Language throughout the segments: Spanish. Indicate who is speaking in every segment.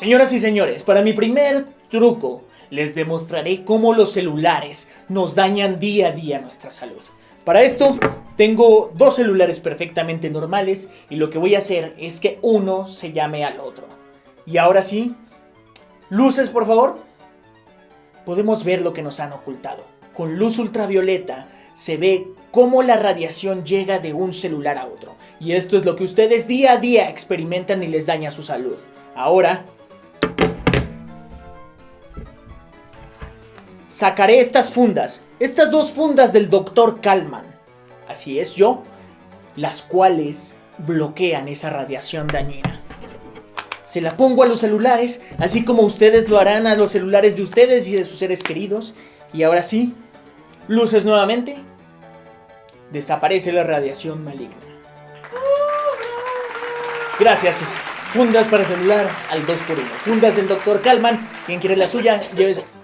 Speaker 1: Señoras y señores, para mi primer truco, les demostraré cómo los celulares nos dañan día a día nuestra salud. Para esto, tengo dos celulares perfectamente normales y lo que voy a hacer es que uno se llame al otro. Y ahora sí, luces por favor. Podemos ver lo que nos han ocultado. Con luz ultravioleta se ve cómo la radiación llega de un celular a otro. Y esto es lo que ustedes día a día experimentan y les daña su salud. Ahora, sacaré estas fundas, estas dos fundas del Dr. Kalman. Así es yo, las cuales bloquean esa radiación dañina. Se la pongo a los celulares, así como ustedes lo harán a los celulares de ustedes y de sus seres queridos. Y ahora sí, luces nuevamente. Desaparece la radiación maligna. Gracias. Fundas para celular al 2x1. Fundas del Dr. Kalman. Quien quiere la suya, llévese.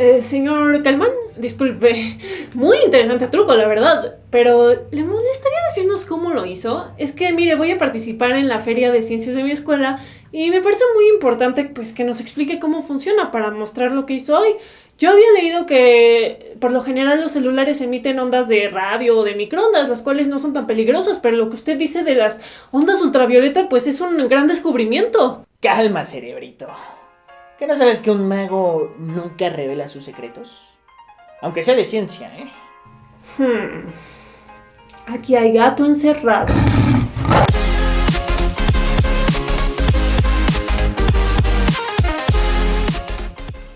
Speaker 2: Eh, señor Calmán, disculpe, muy interesante truco, la verdad, pero ¿le molestaría decirnos cómo lo hizo? Es que, mire, voy a participar en la feria de ciencias de mi escuela y me parece muy importante pues que nos explique cómo funciona para mostrar lo que hizo hoy. Yo había leído que por lo general los celulares emiten ondas de radio o de microondas, las cuales no son tan peligrosas, pero lo que usted dice de las ondas ultravioleta pues es un gran descubrimiento.
Speaker 1: Calma, cerebrito. ¿Qué no sabes que un mago nunca revela sus secretos? Aunque sea de ciencia, ¿eh?
Speaker 2: Hmm. Aquí hay gato encerrado.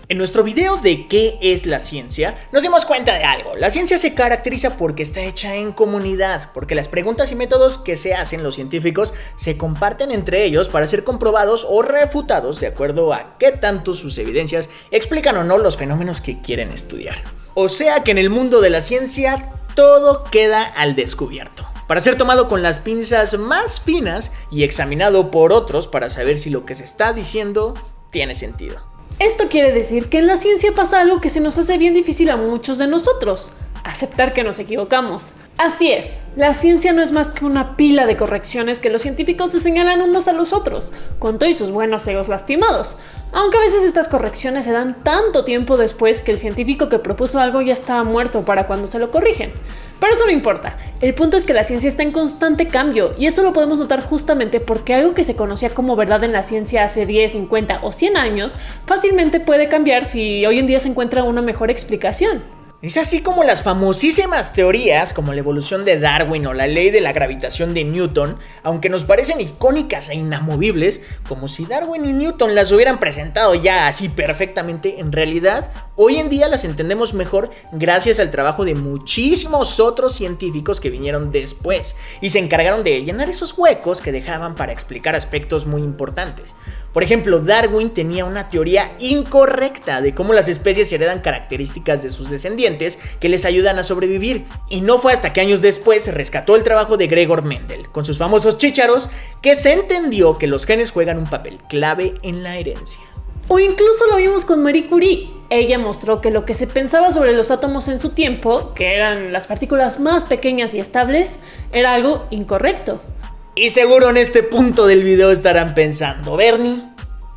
Speaker 1: En nuestro video de qué es la ciencia, nos dimos cuenta de algo. La ciencia se caracteriza porque está hecha en comunidad, porque las preguntas y métodos que se hacen los científicos se comparten entre ellos para ser comprobados o refutados de acuerdo a qué tanto sus evidencias explican o no los fenómenos que quieren estudiar. O sea que en el mundo de la ciencia todo queda al descubierto para ser tomado con las pinzas más finas y examinado por otros para saber si lo que se está diciendo tiene sentido.
Speaker 2: Esto quiere decir que en la ciencia pasa algo que se nos hace bien difícil a muchos de nosotros, aceptar que nos equivocamos. Así es, la ciencia no es más que una pila de correcciones que los científicos se señalan unos a los otros, con todos sus buenos egos lastimados. Aunque a veces estas correcciones se dan tanto tiempo después que el científico que propuso algo ya estaba muerto para cuando se lo corrigen. Pero eso no importa, el punto es que la ciencia está en constante cambio y eso lo podemos notar justamente porque algo que se conocía como verdad en la ciencia hace 10, 50 o 100 años fácilmente puede cambiar si hoy en día se encuentra una mejor explicación.
Speaker 1: Es así como las famosísimas teorías como la evolución de Darwin o la ley de la gravitación de Newton, aunque nos parecen icónicas e inamovibles, como si Darwin y Newton las hubieran presentado ya así perfectamente, en realidad hoy en día las entendemos mejor gracias al trabajo de muchísimos otros científicos que vinieron después y se encargaron de llenar esos huecos que dejaban para explicar aspectos muy importantes. Por ejemplo, Darwin tenía una teoría incorrecta de cómo las especies heredan características de sus descendientes que les ayudan a sobrevivir. Y no fue hasta que años después rescató el trabajo de Gregor Mendel, con sus famosos chícharos, que se entendió que los genes juegan un papel clave en la herencia.
Speaker 2: O incluso lo vimos con Marie Curie. Ella mostró que lo que se pensaba sobre los átomos en su tiempo, que eran las partículas más pequeñas y estables, era algo incorrecto.
Speaker 1: Y seguro en este punto del video estarán pensando, Bernie,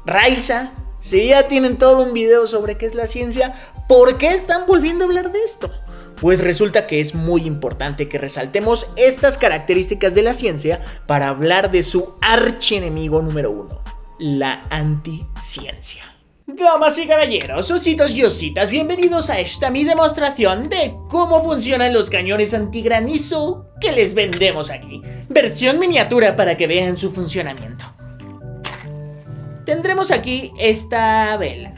Speaker 1: Raiza, si ya tienen todo un video sobre qué es la ciencia, ¿por qué están volviendo a hablar de esto? Pues resulta que es muy importante que resaltemos estas características de la ciencia para hablar de su archienemigo número uno, la anticiencia. Damas y caballeros, ositos y ositas, bienvenidos a esta mi demostración de cómo funcionan los cañones antigranizo que les vendemos aquí. Versión miniatura para que vean su funcionamiento. Tendremos aquí esta vela.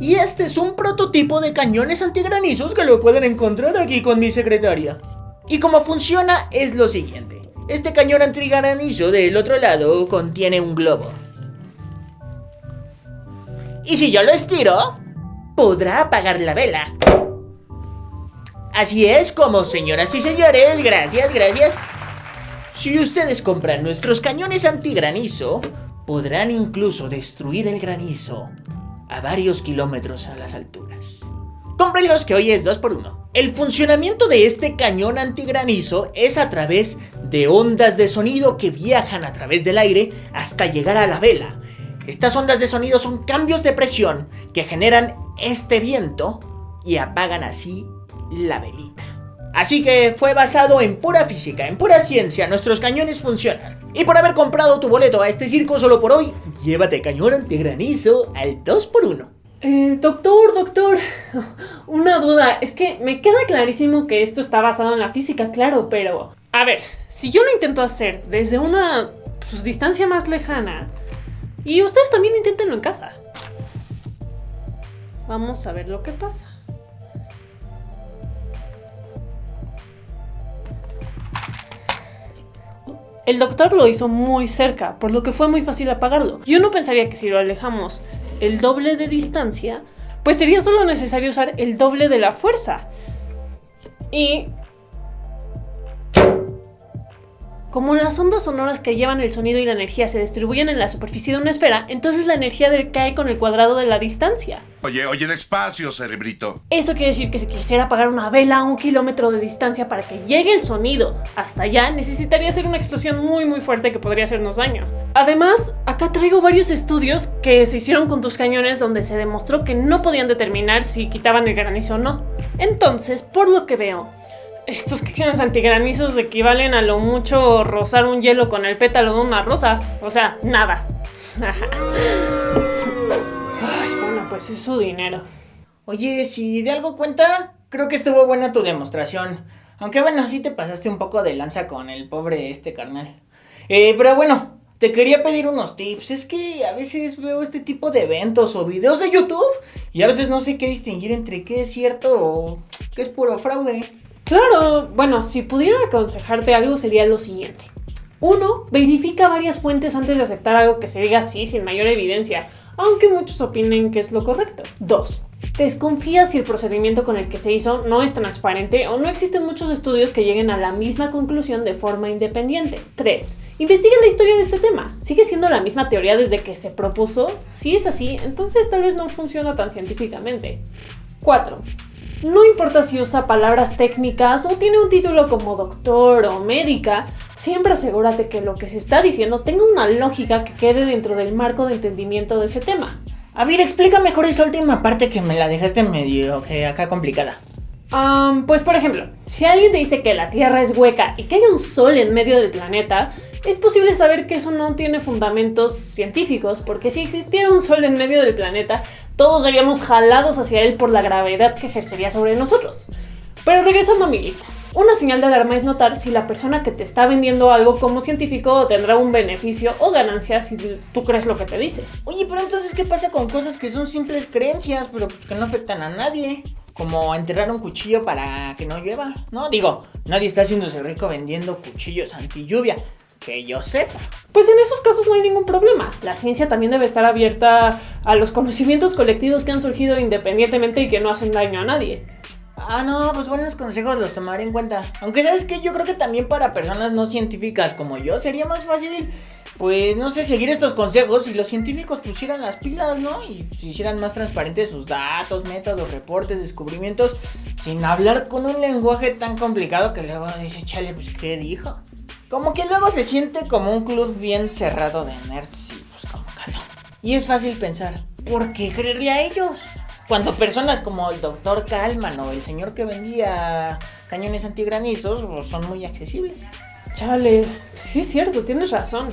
Speaker 1: Y este es un prototipo de cañones antigranizos que lo pueden encontrar aquí con mi secretaria. Y cómo funciona es lo siguiente. Este cañón antigranizo del otro lado contiene un globo. Y si yo lo estiro, podrá apagar la vela. Así es como, señoras y señores, gracias, gracias. Si ustedes compran nuestros cañones antigranizo, podrán incluso destruir el granizo a varios kilómetros a las alturas. Cómprenlos que hoy es 2x1. El funcionamiento de este cañón antigranizo es a través de ondas de sonido que viajan a través del aire hasta llegar a la vela. Estas ondas de sonido son cambios de presión que generan este viento y apagan así la velita. Así que fue basado en pura física, en pura ciencia, nuestros cañones funcionan. Y por haber comprado tu boleto a este circo solo por hoy, llévate cañón antigranizo al 2x1.
Speaker 2: Eh, doctor, doctor, una duda. Es que me queda clarísimo que esto está basado en la física, claro, pero... A ver, si yo lo intento hacer desde una pues, distancia más lejana, y ustedes también inténtenlo en casa. Vamos a ver lo que pasa. El doctor lo hizo muy cerca, por lo que fue muy fácil apagarlo. Yo no pensaría que si lo alejamos el doble de distancia, pues sería solo necesario usar el doble de la fuerza. Y como las ondas sonoras que llevan el sonido y la energía se distribuyen en la superficie de una esfera, entonces la energía decae con el cuadrado de la distancia.
Speaker 3: Oye, oye, despacio, cerebrito.
Speaker 2: Eso quiere decir que si quisiera apagar una vela a un kilómetro de distancia para que llegue el sonido hasta allá, necesitaría ser una explosión muy muy fuerte que podría hacernos daño. Además, acá traigo varios estudios que se hicieron con tus cañones donde se demostró que no podían determinar si quitaban el granizo o no. Entonces, por lo que veo, estos cañones antigranizos equivalen a lo mucho rozar un hielo con el pétalo de una rosa. O sea, nada. Ay, bueno, pues es su dinero.
Speaker 1: Oye, si de algo cuenta, creo que estuvo buena tu demostración. Aunque bueno, sí te pasaste un poco de lanza con el pobre este carnal. Eh, pero bueno, te quería pedir unos tips. Es que a veces veo este tipo de eventos o videos de YouTube y a veces no sé qué distinguir entre qué es cierto o qué es puro fraude.
Speaker 2: Claro, bueno, si pudiera aconsejarte algo sería lo siguiente. Uno, verifica varias fuentes antes de aceptar algo que se diga así sin mayor evidencia, aunque muchos opinen que es lo correcto. Dos, Desconfía si el procedimiento con el que se hizo no es transparente o no existen muchos estudios que lleguen a la misma conclusión de forma independiente. 3. Investiga la historia de este tema. ¿Sigue siendo la misma teoría desde que se propuso? Si es así, entonces tal vez no funciona tan científicamente. 4. No importa si usa palabras técnicas o tiene un título como doctor o médica, siempre asegúrate que lo que se está diciendo tenga una lógica que quede dentro del marco de entendimiento de ese tema.
Speaker 1: A ver, explica mejor esa última parte que me la dejaste medio que acá complicada.
Speaker 2: pues por ejemplo, si alguien te dice que la Tierra es hueca y que hay un sol en medio del planeta, es posible saber que eso no tiene fundamentos científicos, porque si existiera un sol en medio del planeta, todos seríamos jalados hacia él por la gravedad que ejercería sobre nosotros. Pero regresando a mi lista. Una señal de alarma es notar si la persona que te está vendiendo algo como científico tendrá un beneficio o ganancia si tú crees lo que te dice.
Speaker 1: Oye, pero entonces, ¿qué pasa con cosas que son simples creencias, pero que no afectan a nadie? Como enterrar un cuchillo para que no llueva. No, digo, nadie está haciéndose rico vendiendo cuchillos anti lluvia que yo sepa.
Speaker 2: Pues en esos casos no hay ningún problema. La ciencia también debe estar abierta a los conocimientos colectivos que han surgido independientemente y que no hacen daño a nadie.
Speaker 1: Ah, no, pues buenos consejos los tomaré en cuenta. Aunque sabes que yo creo que también para personas no científicas como yo sería más fácil, pues no sé, seguir estos consejos si los científicos pusieran las pilas, ¿no? Y hicieran más transparentes sus datos, métodos, reportes, descubrimientos, sin hablar con un lenguaje tan complicado que luego dice, chale, pues ¿qué dijo? Como que luego se siente como un club bien cerrado de nerds y pues como que. Y es fácil pensar, ¿por qué creerle a ellos? Cuando personas como el doctor Kalman o el señor que vendía cañones antigranizos pues, son muy accesibles.
Speaker 2: Chale, sí es cierto, tienes razón.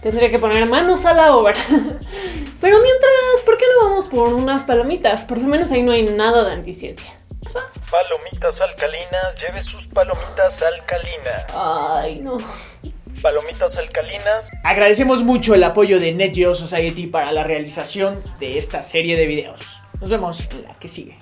Speaker 2: Tendría que poner manos a la obra. Pero mientras, ¿por qué no vamos por unas palomitas? Por lo menos ahí no hay nada de anticiencia.
Speaker 4: Palomitas alcalinas, lleve sus palomitas alcalinas.
Speaker 2: Ay, no.
Speaker 4: Palomitas alcalinas.
Speaker 1: Agradecemos mucho el apoyo de Net Geo Society para la realización de esta serie de videos. Nos vemos en la que sigue.